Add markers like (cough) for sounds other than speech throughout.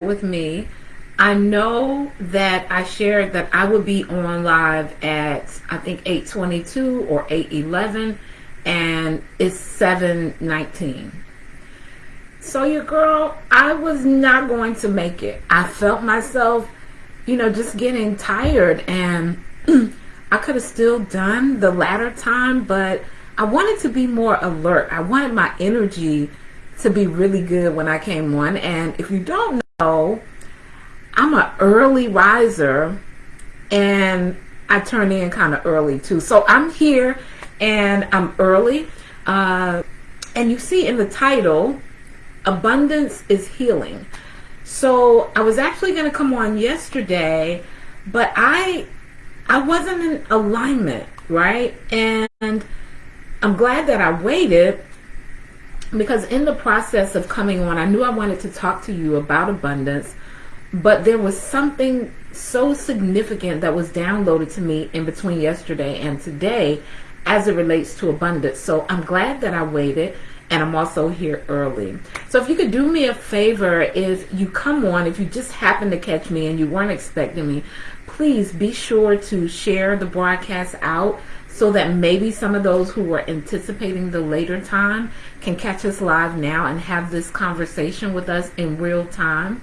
with me. I know that I shared that I would be on live at I think 822 or 811 and it's 719. So your girl, I was not going to make it. I felt myself, you know, just getting tired and (clears throat) I could have still done the latter time, but I wanted to be more alert. I wanted my energy to be really good when I came on. And if you don't know, I'm an early riser and I turn in kind of early too. So I'm here and I'm early. Uh, and you see in the title, Abundance is Healing. So I was actually going to come on yesterday, but I I wasn't in alignment, right? And I'm glad that I waited because in the process of coming on, I knew I wanted to talk to you about abundance, but there was something so significant that was downloaded to me in between yesterday and today as it relates to abundance. So I'm glad that I waited and I'm also here early. So if you could do me a favor, if you come on, if you just happen to catch me and you weren't expecting me, please be sure to share the broadcast out so that maybe some of those who were anticipating the later time can catch us live now and have this conversation with us in real time.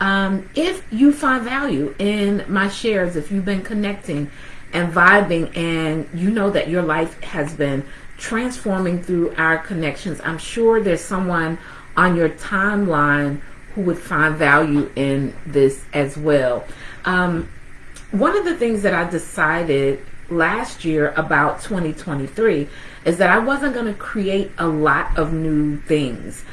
Um, if you find value in my shares, if you've been connecting and vibing and you know that your life has been transforming through our connections, I'm sure there's someone on your timeline who would find value in this as well. Um, one of the things that I decided last year about 2023 is that I wasn't going to create a lot of new things.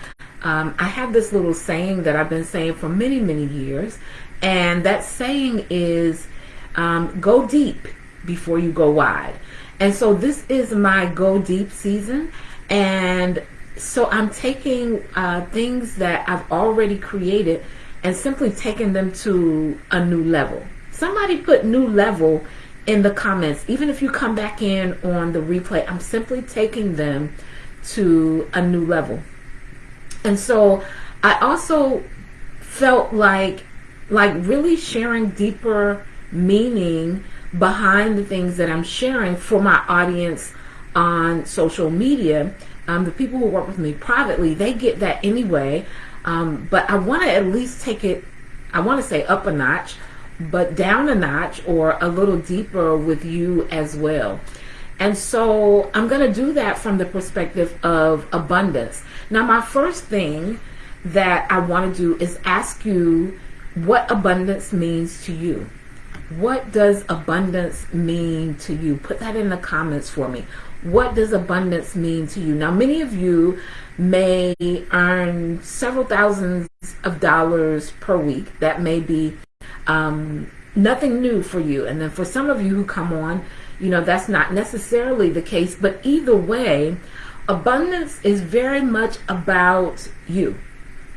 Um, I have this little saying that I've been saying for many, many years, and that saying is um, go deep before you go wide. And so this is my go deep season, and so I'm taking uh, things that I've already created and simply taking them to a new level. Somebody put new level in the comments. Even if you come back in on the replay, I'm simply taking them to a new level. And so I also felt like like really sharing deeper meaning behind the things that I'm sharing for my audience on social media. Um, the people who work with me privately, they get that anyway. Um, but I want to at least take it, I want to say up a notch but down a notch or a little deeper with you as well. And so I'm going to do that from the perspective of abundance. Now, my first thing that I want to do is ask you what abundance means to you. What does abundance mean to you? Put that in the comments for me. What does abundance mean to you? Now, many of you may earn several thousands of dollars per week. That may be um, nothing new for you. And then for some of you who come on, you know, that's not necessarily the case. But either way, abundance is very much about you.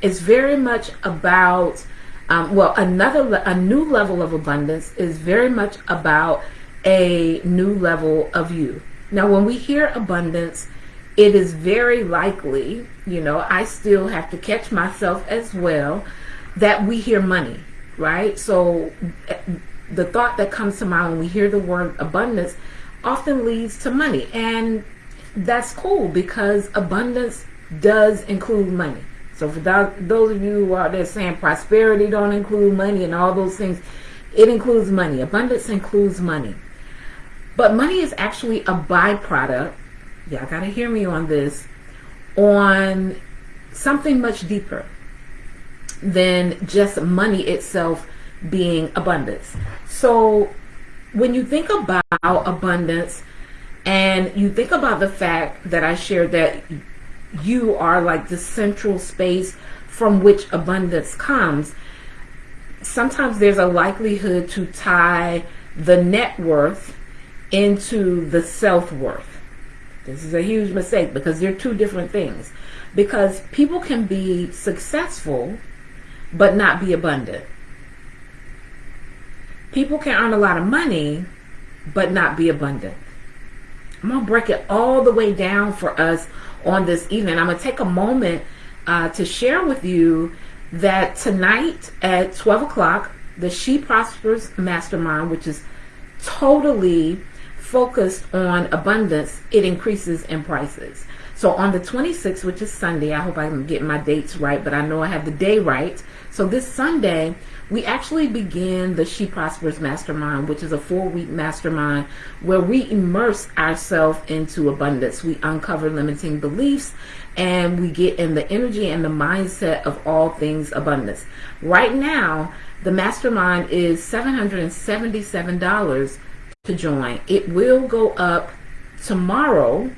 It's very much about, um, well, another, a new level of abundance is very much about a new level of you. Now, when we hear abundance, it is very likely, you know, I still have to catch myself as well, that we hear money right? So the thought that comes to mind when we hear the word abundance often leads to money. And that's cool because abundance does include money. So for those of you who are there saying prosperity don't include money and all those things, it includes money. Abundance includes money. But money is actually a byproduct, y'all gotta hear me on this, on something much deeper than just money itself being abundance. So when you think about abundance and you think about the fact that I shared that you are like the central space from which abundance comes, sometimes there's a likelihood to tie the net worth into the self worth. This is a huge mistake because they're two different things. Because people can be successful but not be abundant. People can earn a lot of money, but not be abundant. I'm going to break it all the way down for us on this evening. I'm going to take a moment uh, to share with you that tonight at 12 o'clock, the She Prospers Mastermind, which is totally focused on abundance, it increases in prices. So on the 26th, which is Sunday, I hope I'm getting my dates right, but I know I have the day right. So this Sunday, we actually begin the She Prospers Mastermind, which is a four week mastermind where we immerse ourselves into abundance. We uncover limiting beliefs and we get in the energy and the mindset of all things abundance. Right now, the mastermind is $777 to join. It will go up tomorrow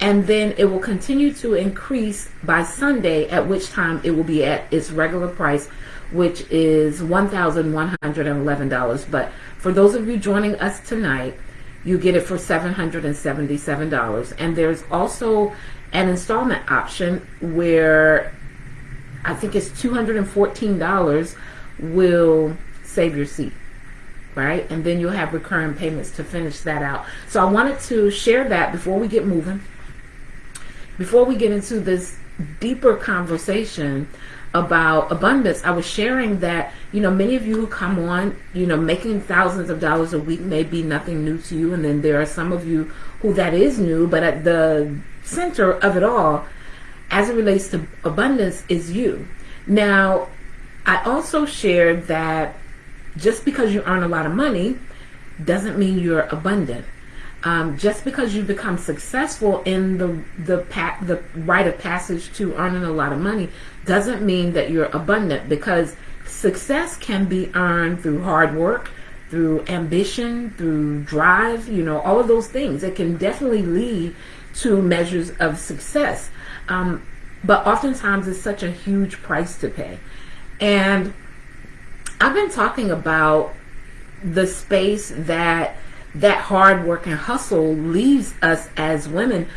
and then it will continue to increase by Sunday, at which time it will be at its regular price, which is $1,111. But for those of you joining us tonight, you get it for $777. And there's also an installment option where I think it's $214 will save your seat right? And then you'll have recurring payments to finish that out. So I wanted to share that before we get moving. Before we get into this deeper conversation about abundance, I was sharing that, you know, many of you who come on, you know, making thousands of dollars a week may be nothing new to you. And then there are some of you who that is new, but at the center of it all, as it relates to abundance, is you. Now, I also shared that just because you earn a lot of money doesn't mean you're abundant. Um, just because you become successful in the the the rite of passage to earning a lot of money doesn't mean that you're abundant because success can be earned through hard work, through ambition, through drive, you know, all of those things. It can definitely lead to measures of success. Um, but oftentimes it's such a huge price to pay. And I've been talking about the space that that hard work and hustle leaves us as women.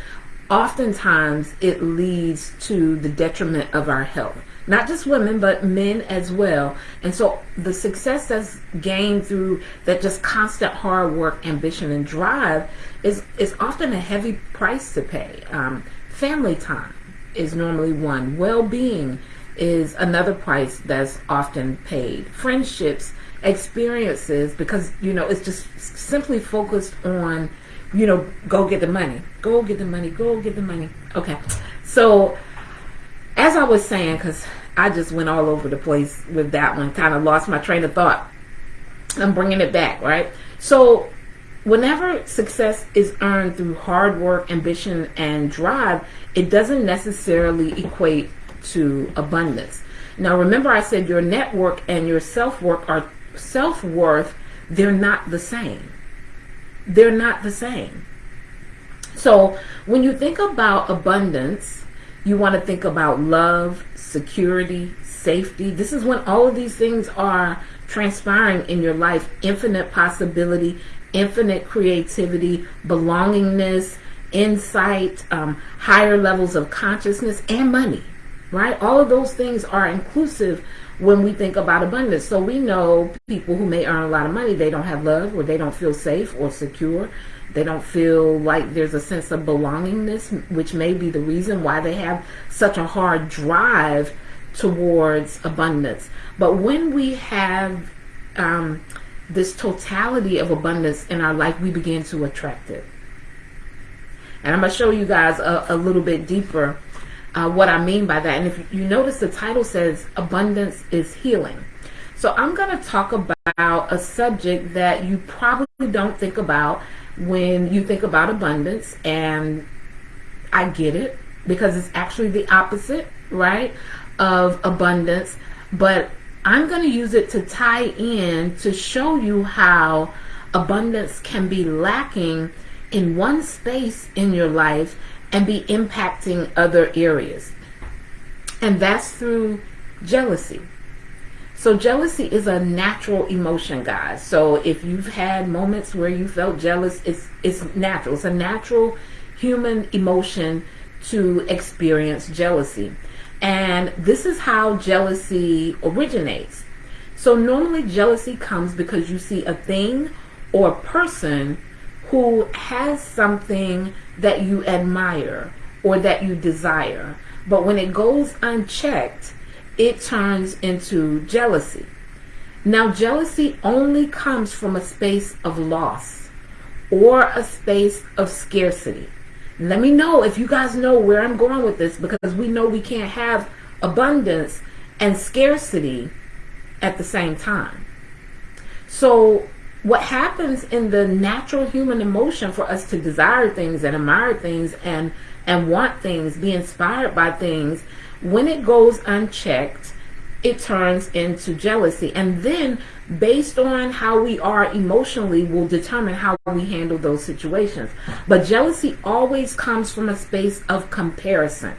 Oftentimes it leads to the detriment of our health. Not just women, but men as well. And so the success that's gained through that just constant hard work, ambition, and drive is, is often a heavy price to pay. Um, family time is normally one. Well being is another price that's often paid. Friendships, experiences, because, you know, it's just simply focused on, you know, go get the money, go get the money, go get the money. Okay. So, as I was saying, because I just went all over the place with that one, kind of lost my train of thought. I'm bringing it back, right? So, whenever success is earned through hard work, ambition, and drive, it doesn't necessarily equate to abundance. Now, remember, I said your network and your self work are self worth. They're not the same. They're not the same. So, when you think about abundance, you want to think about love, security, safety. This is when all of these things are transpiring in your life infinite possibility, infinite creativity, belongingness, insight, um, higher levels of consciousness, and money right? All of those things are inclusive when we think about abundance. So we know people who may earn a lot of money, they don't have love or they don't feel safe or secure. They don't feel like there's a sense of belongingness, which may be the reason why they have such a hard drive towards abundance. But when we have um, this totality of abundance in our life, we begin to attract it. And I'm going to show you guys a, a little bit deeper uh, what I mean by that. And if you notice, the title says Abundance is Healing. So I'm going to talk about a subject that you probably don't think about when you think about abundance. And I get it because it's actually the opposite, right, of abundance. But I'm going to use it to tie in to show you how abundance can be lacking in one space in your life and be impacting other areas. And that's through jealousy. So jealousy is a natural emotion, guys. So if you've had moments where you felt jealous, it's it's natural. It's a natural human emotion to experience jealousy. And this is how jealousy originates. So normally jealousy comes because you see a thing or a person who has something that you admire or that you desire. But when it goes unchecked, it turns into jealousy. Now, jealousy only comes from a space of loss or a space of scarcity. Let me know if you guys know where I'm going with this because we know we can't have abundance and scarcity at the same time. So, what happens in the natural human emotion for us to desire things and admire things and and want things, be inspired by things, when it goes unchecked, it turns into jealousy. And then, based on how we are emotionally, will determine how we handle those situations. But jealousy always comes from a space of comparison.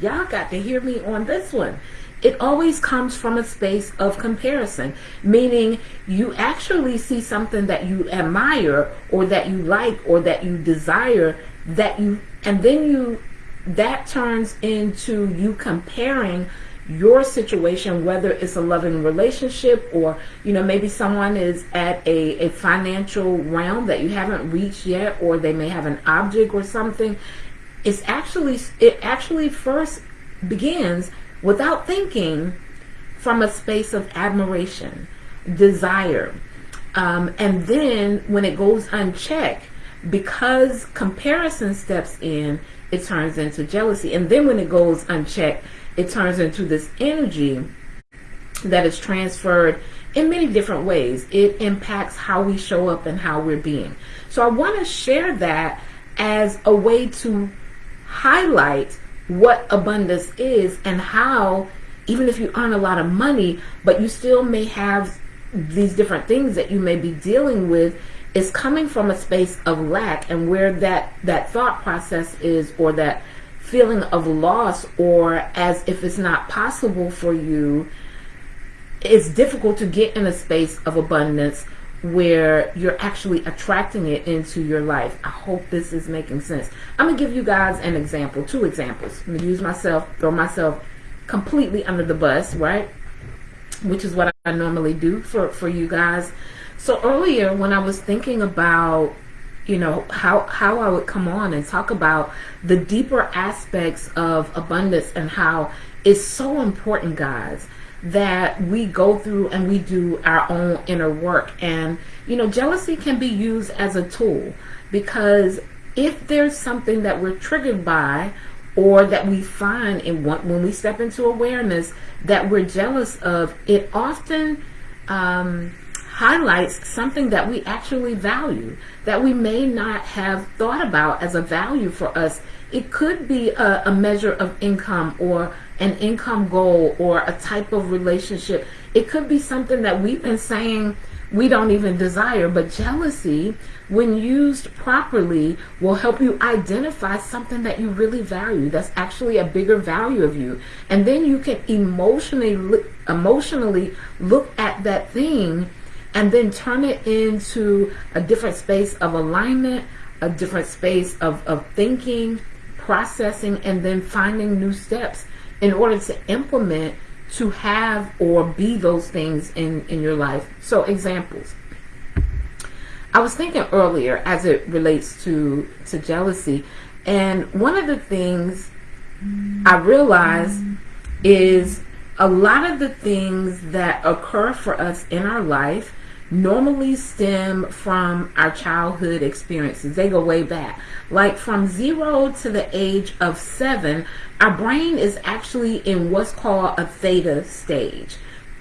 Y'all got to hear me on this one. It always comes from a space of comparison, meaning you actually see something that you admire or that you like or that you desire that you, and then you, that turns into you comparing your situation, whether it's a loving relationship or, you know, maybe someone is at a, a financial realm that you haven't reached yet, or they may have an object or something. It's actually, it actually first begins without thinking from a space of admiration, desire. Um, and then when it goes unchecked, because comparison steps in, it turns into jealousy. And then when it goes unchecked, it turns into this energy that is transferred in many different ways. It impacts how we show up and how we're being. So I want to share that as a way to highlight what abundance is and how even if you earn a lot of money, but you still may have these different things that you may be dealing with is coming from a space of lack and where that that thought process is or that feeling of loss or as if it's not possible for you, it's difficult to get in a space of abundance where you're actually attracting it into your life. I hope this is making sense. I'm going to give you guys an example, two examples. I'm going to use myself, throw myself completely under the bus, right? Which is what I normally do for, for you guys. So earlier when I was thinking about you know how how I would come on and talk about the deeper aspects of abundance and how it's so important guys that we go through and we do our own inner work and you know jealousy can be used as a tool because if there's something that we're triggered by or that we find in when we step into awareness that we're jealous of it often um, highlights something that we actually value, that we may not have thought about as a value for us. It could be a, a, measure of income or an income goal or a type of relationship. It could be something that we've been saying we don't even desire, but jealousy, when used properly, will help you identify something that you really value that's actually a bigger value of you. And then you can emotionally emotionally look at that thing and then turn it into a different space of alignment, a different space of, of thinking, processing, and then finding new steps in order to implement to have or be those things in, in your life. So examples. I was thinking earlier as it relates to, to jealousy, and one of the things I realized is a lot of the things that occur for us in our life normally stem from our childhood experiences. They go way back. Like from zero to the age of seven, our brain is actually in what's called a theta stage.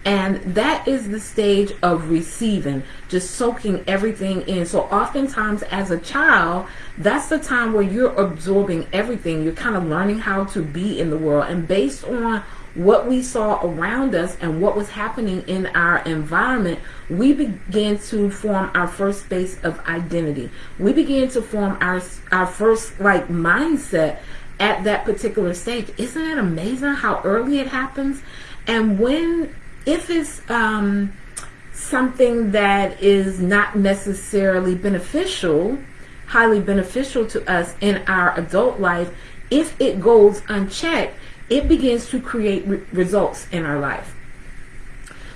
And that is the stage of receiving, just soaking everything in. So oftentimes as a child, that's the time where you're absorbing everything. You're kind of learning how to be in the world. And based on what we saw around us and what was happening in our environment, we began to form our first space of identity. We began to form our our first like mindset at that particular stage. Isn't it amazing how early it happens? And when if it's um, something that is not necessarily beneficial, highly beneficial to us in our adult life, if it goes unchecked, it begins to create re results in our life.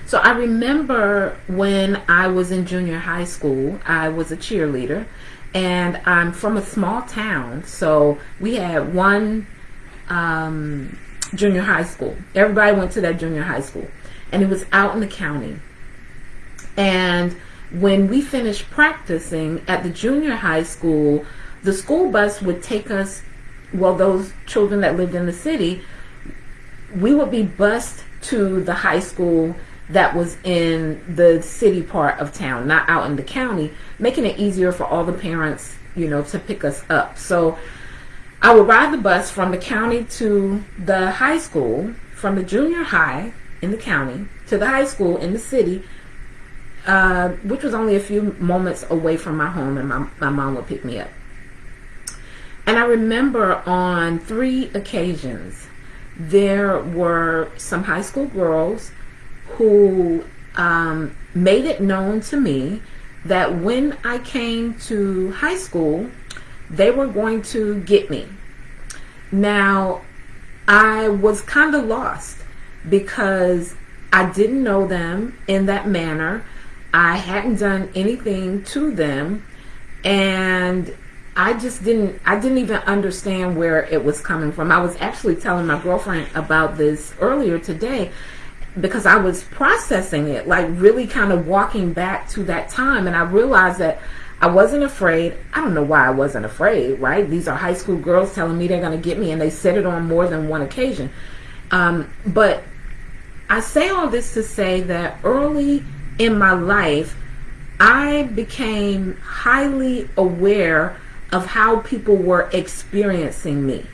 So I remember when I was in junior high school, I was a cheerleader and I'm from a small town. So we had one um, junior high school. Everybody went to that junior high school. And it was out in the county. And when we finished practicing at the junior high school, the school bus would take us, well, those children that lived in the city, we would be bused to the high school that was in the city part of town, not out in the county, making it easier for all the parents, you know, to pick us up. So I would ride the bus from the county to the high school, from the junior high in the county to the high school in the city, uh, which was only a few moments away from my home, and my, my mom would pick me up. And I remember on three occasions, there were some high school girls who um, made it known to me that when I came to high school, they were going to get me. Now, I was kind of lost because I didn't know them in that manner. I hadn't done anything to them and I just didn't I didn't even understand where it was coming from. I was actually telling my girlfriend about this earlier today because I was processing it, like really kind of walking back to that time and I realized that I wasn't afraid. I don't know why I wasn't afraid, right? These are high school girls telling me they're going to get me and they said it on more than one occasion. Um, but I say all this to say that early in my life, I became highly aware of how people were experiencing me.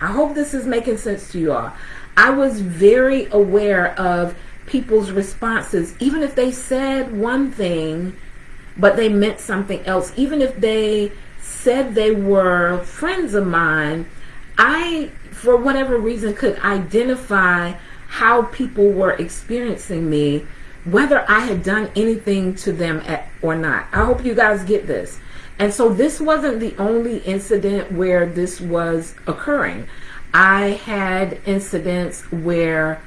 I hope this is making sense to you all. I was very aware of people's responses, even if they said one thing, but they meant something else. Even if they said they were friends of mine, I, for whatever reason, could identify how people were experiencing me, whether I had done anything to them at, or not. I hope you guys get this. And so this wasn't the only incident where this was occurring. I had incidents where,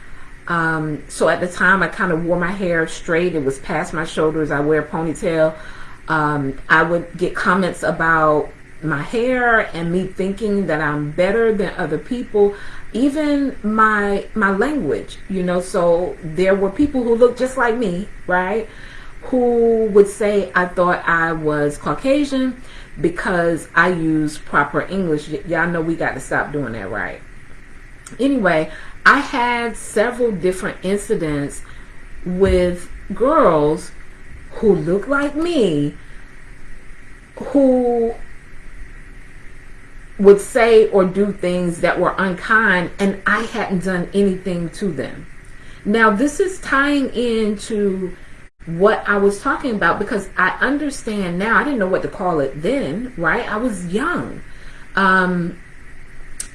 um, so at the time I kind of wore my hair straight. It was past my shoulders. I wear a ponytail. Um, I would get comments about my hair and me thinking that I'm better than other people even my my language you know so there were people who looked just like me right who would say I thought I was Caucasian because I use proper English y'all know we got to stop doing that right anyway I had several different incidents with girls who look like me who would say or do things that were unkind and I hadn't done anything to them. Now this is tying into what I was talking about because I understand now, I didn't know what to call it then, right? I was young. Um,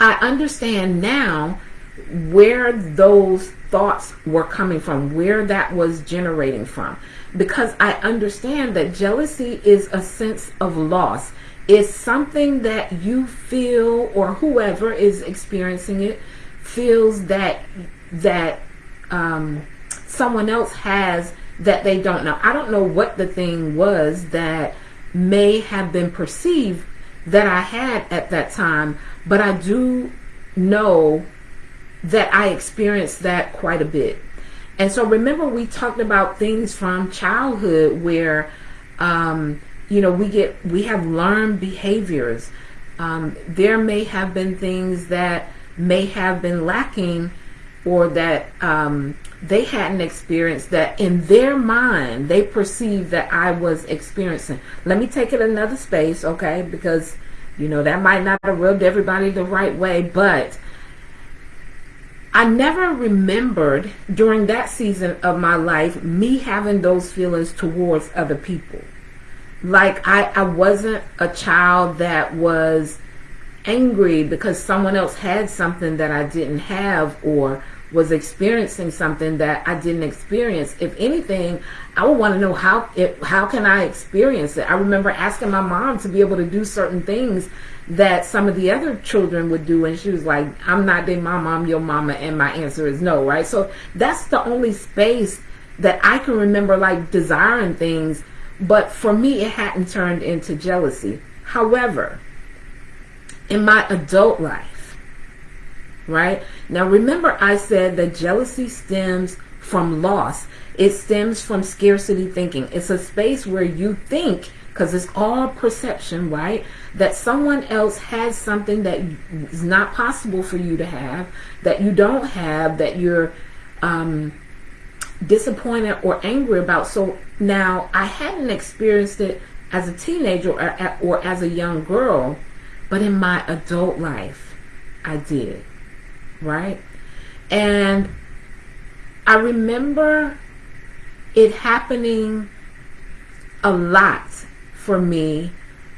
I understand now where those thoughts were coming from, where that was generating from. Because I understand that jealousy is a sense of loss it's something that you feel or whoever is experiencing it feels that that um, someone else has that they don't know. I don't know what the thing was that may have been perceived that I had at that time, but I do know that I experienced that quite a bit. And so remember we talked about things from childhood where um, you know, we get, we have learned behaviors. Um, there may have been things that may have been lacking or that um, they hadn't experienced that in their mind they perceived that I was experiencing. Let me take it another space, okay? Because, you know, that might not have rubbed everybody the right way, but I never remembered during that season of my life me having those feelings towards other people like I, I wasn't a child that was angry because someone else had something that I didn't have or was experiencing something that I didn't experience. If anything, I would want to know how it, how can I experience it? I remember asking my mom to be able to do certain things that some of the other children would do and she was like, I'm not their mama, I'm your mama and my answer is no, right? So that's the only space that I can remember like desiring things but for me, it hadn't turned into jealousy. However, in my adult life, right? Now remember I said that jealousy stems from loss. It stems from scarcity thinking. It's a space where you think, because it's all perception, right? That someone else has something that is not possible for you to have, that you don't have, that you're um, disappointed or angry about. So now I hadn't experienced it as a teenager or, or as a young girl, but in my adult life, I did, right? And I remember it happening a lot for me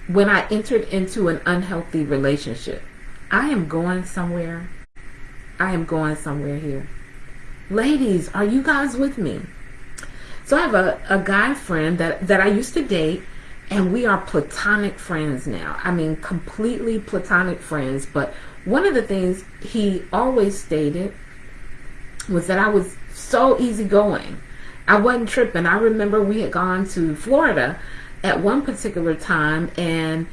when I entered into an unhealthy relationship. I am going somewhere. I am going somewhere here. Ladies, are you guys with me? So I have a, a guy friend that, that I used to date and we are platonic friends now. I mean, completely platonic friends. But one of the things he always stated was that I was so easygoing. I wasn't tripping. I remember we had gone to Florida at one particular time, and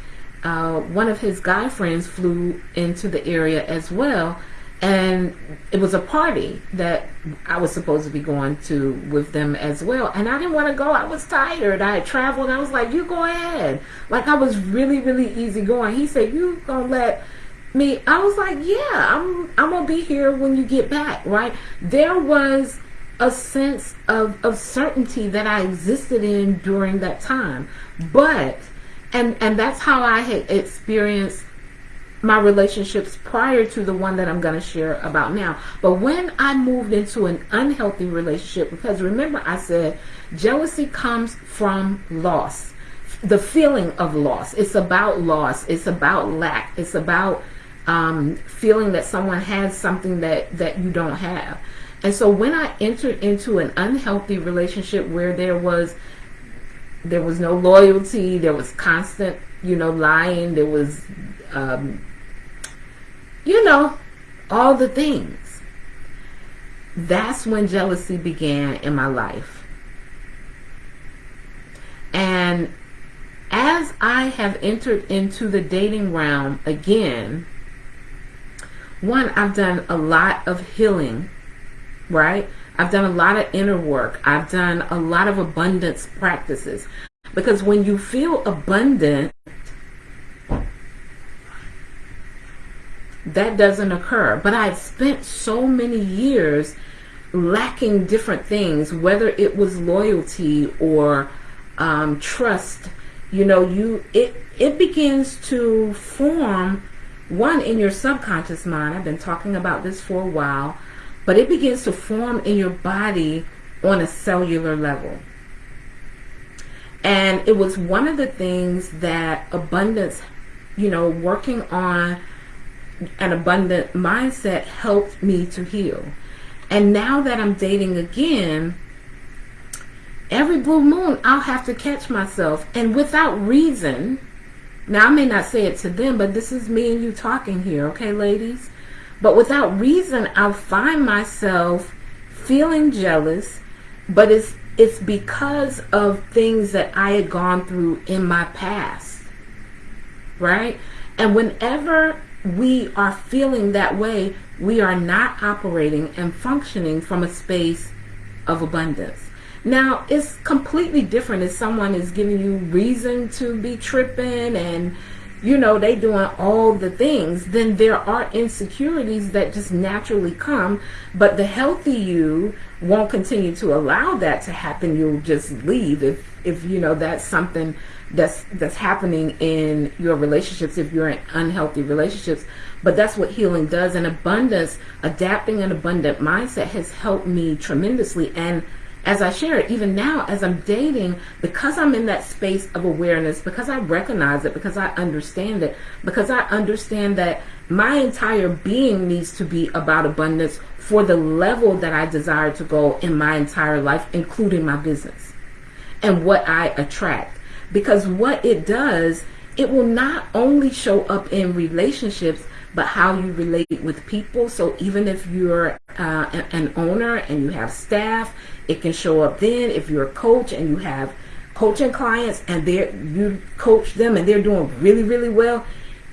uh, one of his guy friends flew into the area as well and it was a party that I was supposed to be going to with them as well. And I didn't want to go. I was tired. I had traveled. I was like, you go ahead. Like I was really, really easy going. He said, you gonna let me? I was like, yeah, I'm, I'm gonna be here when you get back. Right. There was a sense of, of certainty that I existed in during that time. But, and, and that's how I had experienced my relationships prior to the one that I'm going to share about now. But when I moved into an unhealthy relationship, because remember I said jealousy comes from loss, the feeling of loss. It's about loss. It's about lack. It's about um, feeling that someone has something that, that you don't have. And so when I entered into an unhealthy relationship where there was there was no loyalty, there was constant, you know, lying, there was um, you know, all the things. That's when jealousy began in my life. And as I have entered into the dating realm again, one, I've done a lot of healing, right? I've done a lot of inner work. I've done a lot of abundance practices. Because when you feel abundant, that doesn't occur. But I've spent so many years lacking different things, whether it was loyalty or um, trust. You know, you it it begins to form one in your subconscious mind. I've been talking about this for a while, but it begins to form in your body on a cellular level. And it was one of the things that abundance, you know, working on an abundant mindset helped me to heal. And now that I'm dating again, every blue moon I'll have to catch myself and without reason. Now I may not say it to them, but this is me and you talking here, okay, ladies? But without reason, I'll find myself feeling jealous, but it's it's because of things that I had gone through in my past. Right? And whenever we are feeling that way, we are not operating and functioning from a space of abundance. Now, it's completely different if someone is giving you reason to be tripping and you know they doing all the things then there are insecurities that just naturally come. But the healthy you won't continue to allow that to happen. You'll just leave if if you know that's something that's that's happening in your relationships if you're in unhealthy relationships. But that's what healing does. And abundance adapting an abundant mindset has helped me tremendously. And as I share it, even now as I'm dating, because I'm in that space of awareness, because I recognize it, because I understand it, because I understand that my entire being needs to be about abundance for the level that I desire to go in my entire life, including my business and what I attract because what it does, it will not only show up in relationships, but how you relate with people. So even if you're uh, an owner and you have staff, it can show up then. If you're a coach and you have coaching clients and they you coach them and they're doing really, really well,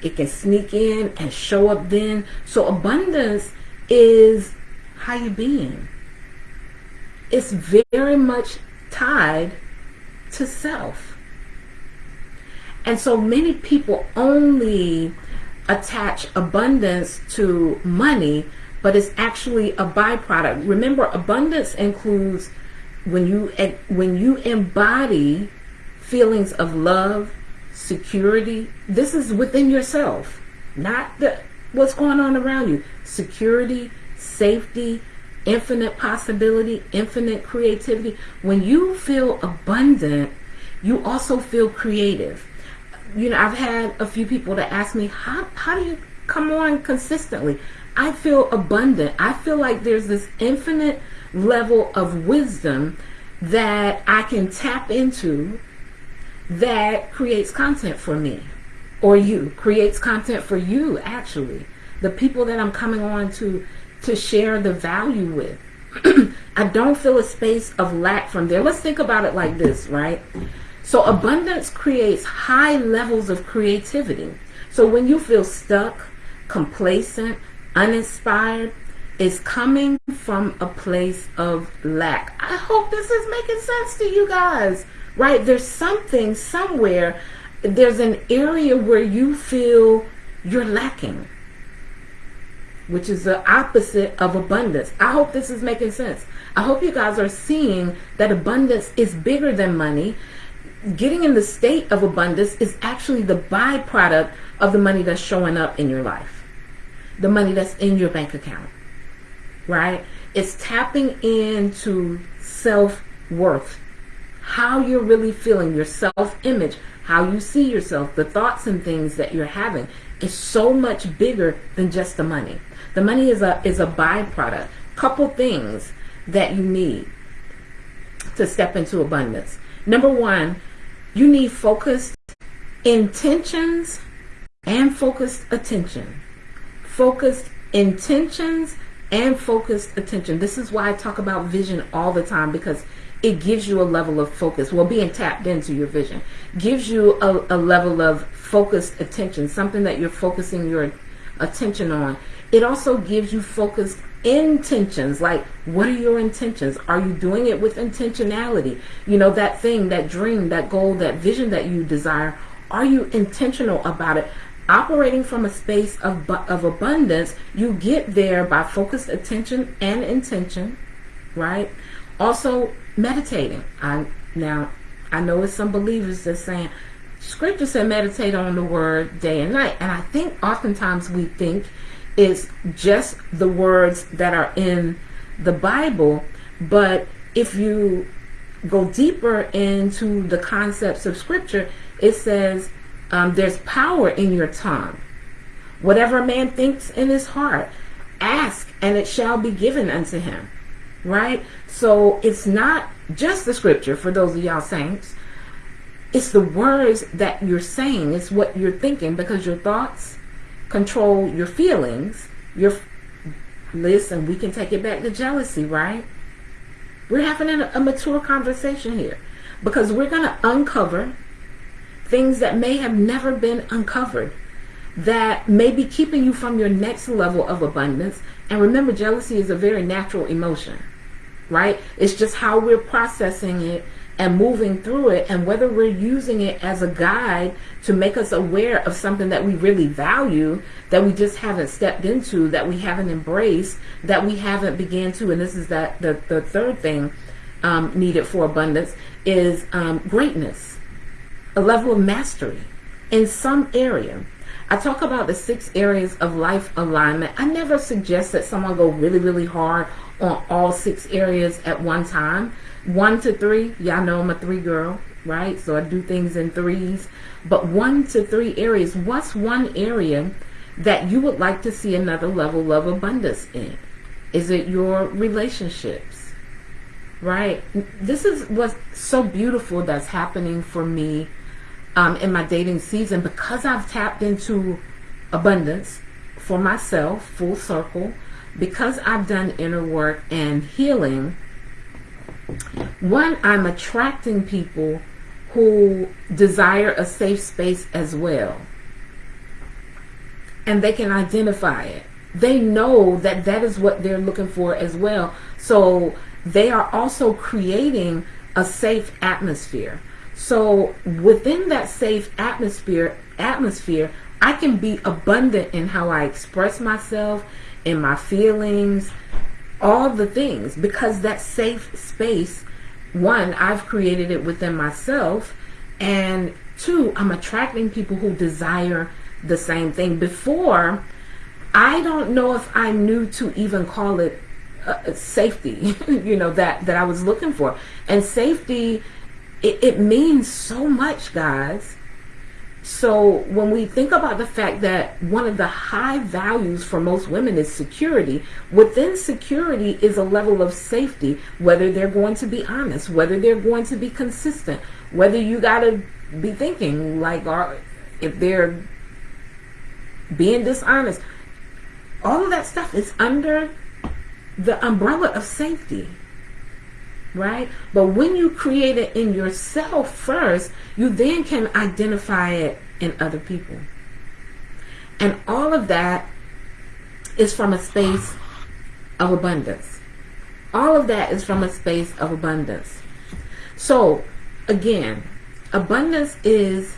It can sneak in and show up then. So abundance is how you being. It's very much tied to self. And so many people only attach abundance to money, but it's actually a byproduct. Remember, abundance includes when you when you embody feelings of love, security. This is within yourself, not the what's going on around you. Security, safety, infinite possibility, infinite creativity. When you feel abundant, you also feel creative. You know, I've had a few people that ask me, how, how do you come on consistently? I feel abundant. I feel like there's this infinite level of wisdom that I can tap into that creates content for me or you, creates content for you actually. The people that I'm coming on to to share the value with. (clears throat) I don't feel a space of lack from there. Let's think about it like this, right? So abundance creates high levels of creativity. So when you feel stuck, complacent, uninspired, it's coming from a place of lack. I hope this is making sense to you guys, right? There's something somewhere, there's an area where you feel you're lacking which is the opposite of abundance. I hope this is making sense. I hope you guys are seeing that abundance is bigger than money. Getting in the state of abundance is actually the byproduct of the money that's showing up in your life, the money that's in your bank account, right? It's tapping into self worth, how you're really feeling, your self image, how you see yourself, the thoughts and things that you're having is so much bigger than just the money. The money is a is a byproduct. Couple things that you need to step into abundance. Number one, you need focused intentions and focused attention. Focused intentions and focused attention. This is why I talk about vision all the time because it gives you a level of focus. Well, being tapped into your vision gives you a, a level of focused attention, something that you're focusing your attention on. It also gives you focused intentions. Like what are your intentions? Are you doing it with intentionality? You know that thing that dream that goal that vision that you desire are you intentional about it? Operating from a space of, of abundance you get there by focused attention and intention right? Also meditating. I now i know it's some believers that saying scripture said meditate on the word day and night. And i think oftentimes we think is just the words that are in the Bible, but if you go deeper into the concepts of Scripture, it says um, there's power in your tongue. Whatever a man thinks in his heart, ask and it shall be given unto him. Right? So it's not just the Scripture for those of y'all saints. It's the words that you're saying. It's what you're thinking because your thoughts control your feelings, your listen, we can take it back to jealousy, right? We're having a, a mature conversation here because we're going to uncover things that may have never been uncovered that may be keeping you from your next level of abundance. And remember, jealousy is a very natural emotion, right? It's just how we're processing it and moving through it and whether we're using it as a guide to make us aware of something that we really value that we just haven't stepped into that we haven't embraced that we haven't began to and this is that the, the third thing um, needed for abundance is um, greatness a level of mastery in some area I talk about the six areas of life alignment. I never suggest that someone go really, really hard on all six areas at one time one to three, y'all know I'm a three girl, right? So I do things in threes. But one to three areas, what's one area that you would like to see another level of abundance in? Is it your relationships? Right? This is what's so beautiful that's happening for me um, in my dating season because I've tapped into abundance for myself, full circle, because I've done inner work and healing one, I'm attracting people who desire a safe space as well. and they can identify it. They know that that is what they're looking for as well. So they are also creating a safe atmosphere. So within that safe atmosphere, atmosphere, I can be abundant in how I express myself, in my feelings, all the things because that safe space, one, I've created it within myself, and two, I'm attracting people who desire the same thing. Before, I don't know if I knew to even call it uh, safety, (laughs) you know, that, that I was looking for. And safety, it, it means so much, guys. So when we think about the fact that one of the high values for most women is security, within security is a level of safety, whether they're going to be honest, whether they're going to be consistent, whether you got to be thinking like, are, if they're being dishonest, all of that stuff is under the umbrella of safety right? But when you create it in yourself first, you then can identify it in other people. And all of that is from a space of abundance. All of that is from a space of abundance. So, again, abundance is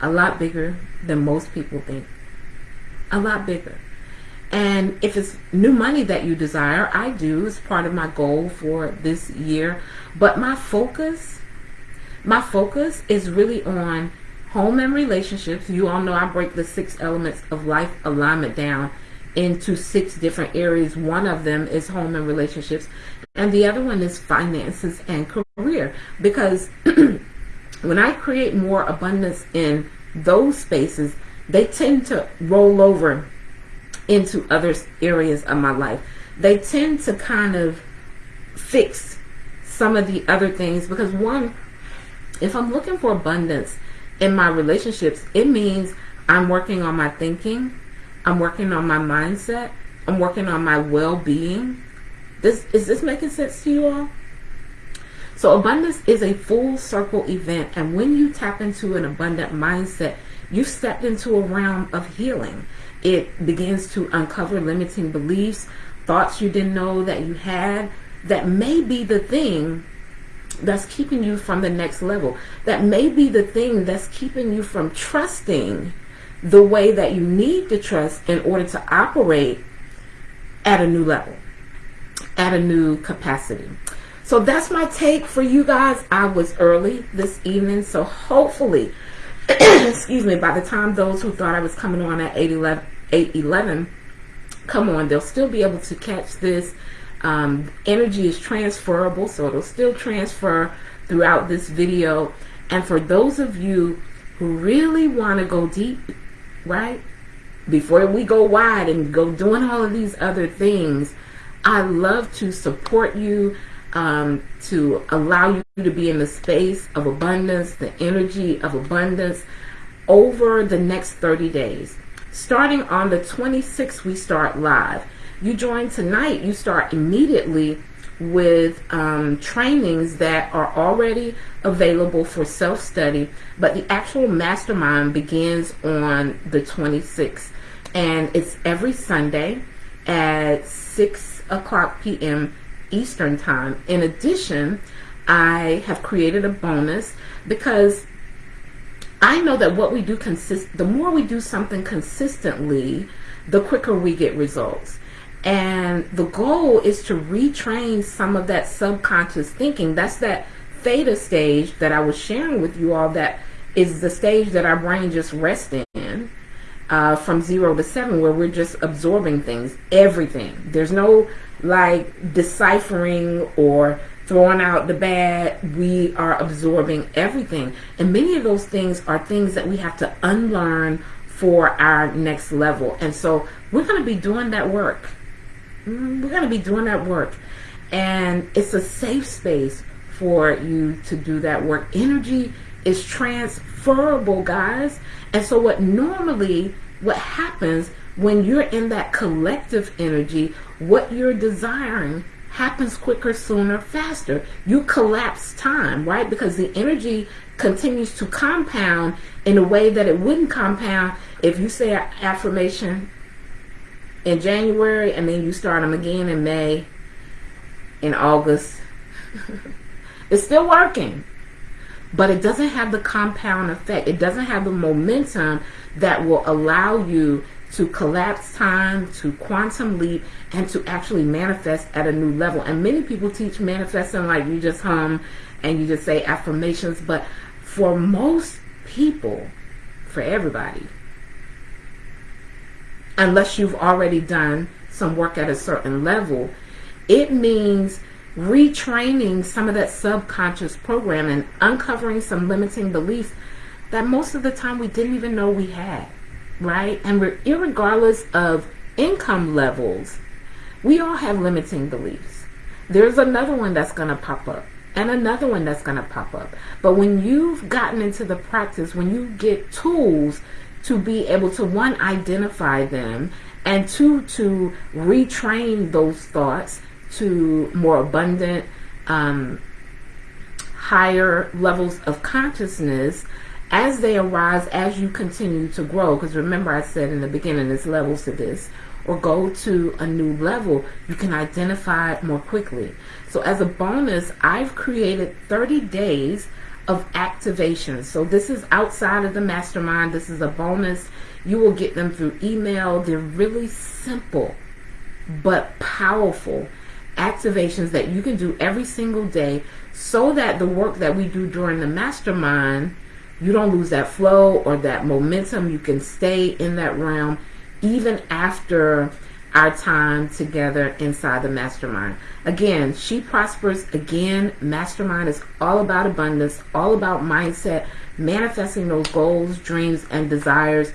a lot bigger than most people think. A lot bigger. And if it's new money that you desire, I do. It's part of my goal for this year. But my focus, my focus is really on home and relationships. You all know I break the six elements of life alignment down into six different areas. One of them is home and relationships, and the other one is finances and career. Because (clears throat) when I create more abundance in those spaces, they tend to roll over into other areas of my life. They tend to kind of fix some of the other things because one, if I'm looking for abundance in my relationships, it means I'm working on my thinking, I'm working on my mindset, I'm working on my well-being. This is this making sense to you all? So abundance is a full circle event and when you tap into an abundant mindset, you've stepped into a realm of healing. It begins to uncover limiting beliefs, thoughts you didn't know that you had that may be the thing that's keeping you from the next level. That may be the thing that's keeping you from trusting the way that you need to trust in order to operate at a new level, at a new capacity. So that's my take for you guys. I was early this evening, so hopefully (coughs) excuse me, by the time those who thought I was coming on at 811, 811 come on, they'll still be able to catch this. Um, energy is transferable, so it'll still transfer throughout this video. And for those of you who really want to go deep, right, before we go wide and go doing all of these other things, I love to support you um, to allow you to be in the space of abundance, the energy of abundance over the next 30 days. Starting on the 26th, we start live. You join tonight, you start immediately with um, trainings that are already available for self-study, but the actual mastermind begins on the 26th. And it's every Sunday at 6 o'clock p.m. Eastern Time. In addition, I have created a bonus because I know that what we do consist the more we do something consistently, the quicker we get results. And the goal is to retrain some of that subconscious thinking. That's that theta stage that I was sharing with you all that is the stage that our brain just rests in uh, from zero to seven where we're just absorbing things, everything. There's no like deciphering or throwing out the bad. We are absorbing everything. And many of those things are things that we have to unlearn for our next level. And so we're going to be doing that work. Mm, we're going to be doing that work. And it's a safe space for you to do that work. Energy is transferable, guys. And so what normally, what happens when you're in that collective energy, what you're desiring happens quicker, sooner, faster. You collapse time, right? Because the energy continues to compound in a way that it wouldn't compound if you say an affirmation in January and then you start them again in May, in August. (laughs) it's still working, but it doesn't have the compound effect. It doesn't have the momentum that will allow you to collapse time, to quantum leap, and to actually manifest at a new level. And many people teach manifesting like you just hum and you just say affirmations, but for most people, for everybody, unless you've already done some work at a certain level, it means retraining some of that subconscious programming, and uncovering some limiting beliefs that most of the time we didn't even know we had, right? And we're, regardless of income levels, we all have limiting beliefs. There's another one that's going to pop up and another one that's going to pop up. But when you've gotten into the practice, when you get tools to be able to one identify them and two to retrain those thoughts to more abundant um, higher levels of consciousness as they arise as you continue to grow because remember I said in the beginning there's levels to this or go to a new level you can identify more quickly so as a bonus I've created 30 days of activation. So this is outside of the mastermind. This is a bonus. You will get them through email. They're really simple but powerful activations that you can do every single day so that the work that we do during the mastermind, you don't lose that flow or that momentum. You can stay in that realm even after our time together inside the mastermind. Again, She Prospers Again Mastermind is all about abundance, all about mindset, manifesting those goals, dreams, and desires,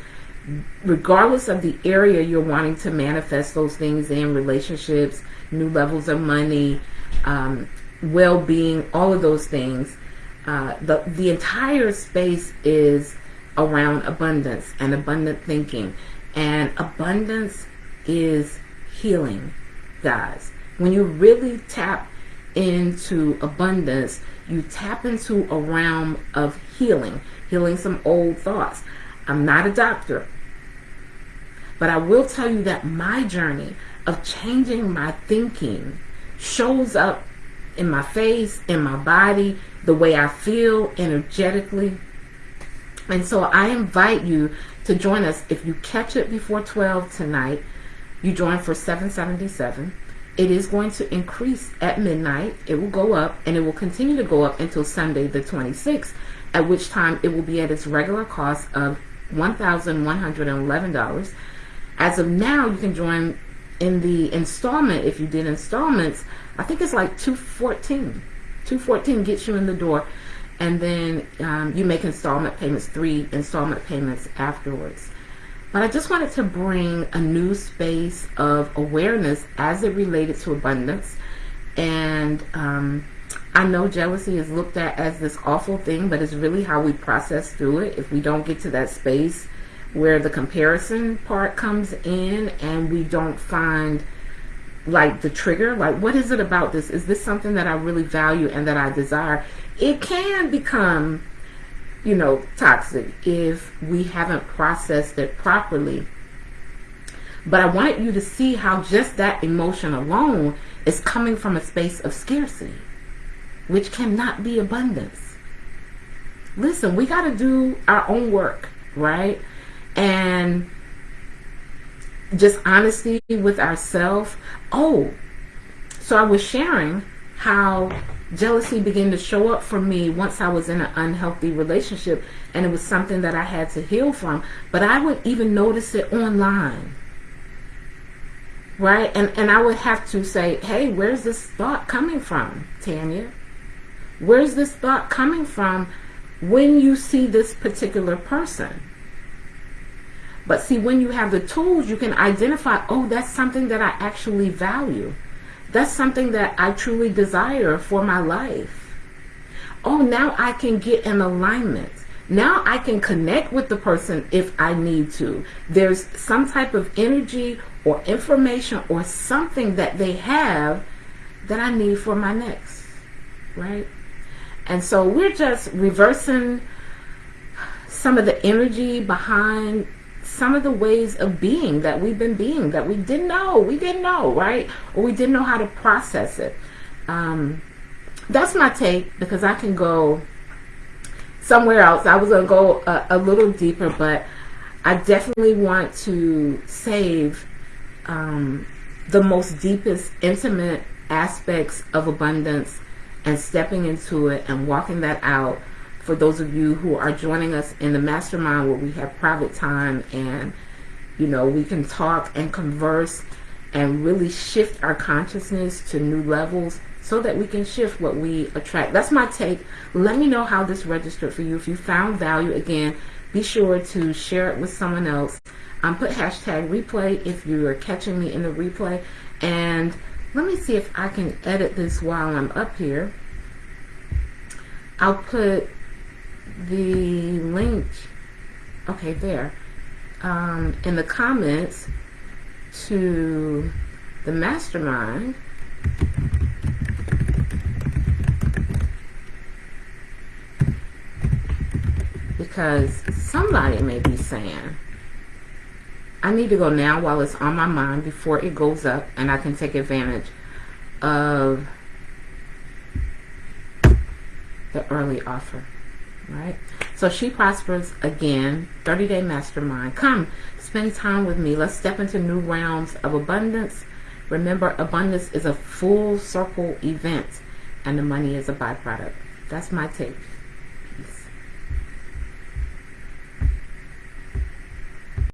regardless of the area you're wanting to manifest those things in relationships, new levels of money, um, well being, all of those things. Uh, the, the entire space is around abundance and abundant thinking. And abundance is healing, guys. When you really tap into abundance, you tap into a realm of healing, healing some old thoughts. I'm not a doctor, but I will tell you that my journey of changing my thinking shows up in my face, in my body, the way I feel energetically. And so I invite you to join us. If you catch it before 12 tonight you join for 777 it is going to increase at midnight. It will go up and it will continue to go up until Sunday the 26th at which time it will be at its regular cost of $1,111 as of now you can join in the installment if you did installments. I think it's like 214 214 gets you in the door and then um, you make installment payments three installment payments afterwards but I just wanted to bring a new space of awareness as it related to abundance. And um, I know jealousy is looked at as this awful thing, but it's really how we process through it. If we don't get to that space where the comparison part comes in and we don't find like the trigger, like what is it about this? Is this something that I really value and that I desire? It can become you know, toxic if we haven't processed it properly. But I wanted you to see how just that emotion alone is coming from a space of scarcity, which cannot be abundance. Listen, we got to do our own work, right? And just honesty with ourselves. Oh, so I was sharing how jealousy began to show up for me once I was in an unhealthy relationship and it was something that I had to heal from. But I would even notice it online. Right? And and I would have to say, hey, where's this thought coming from, Tanya? Where's this thought coming from when you see this particular person? But see, when you have the tools, you can identify, oh, that's something that I actually value. That's something that I truly desire for my life. Oh, now I can get an alignment. Now I can connect with the person if I need to. There's some type of energy or information or something that they have that I need for my next, right? And so we're just reversing some of the energy behind some of the ways of being that we've been being that we didn't know, we didn't know, right? Or we didn't know how to process it. Um, that's my take because I can go somewhere else. I was to go a, a, little deeper, but I definitely want to save um, the most deepest, intimate aspects of abundance and stepping into it and walking that out for those of you who are joining us in the mastermind where we have private time and you know we can talk and converse and really shift our consciousness to new levels so that we can shift what we attract. That's my take. Let me know how this registered for you. If you found value, again, be sure to share it with someone else. Um, put hashtag replay if you are catching me in the replay. And let me see if I can edit this while I'm up here. I'll put the link, okay, there, um, in the comments to the mastermind because somebody may be saying, I need to go now while it's on my mind before it goes up and I can take advantage of the early offer. Right? So she prospers again, 30 day mastermind. Come spend time with me. Let's step into new realms of abundance. Remember, abundance is a full circle event and the money is a byproduct. That's my take.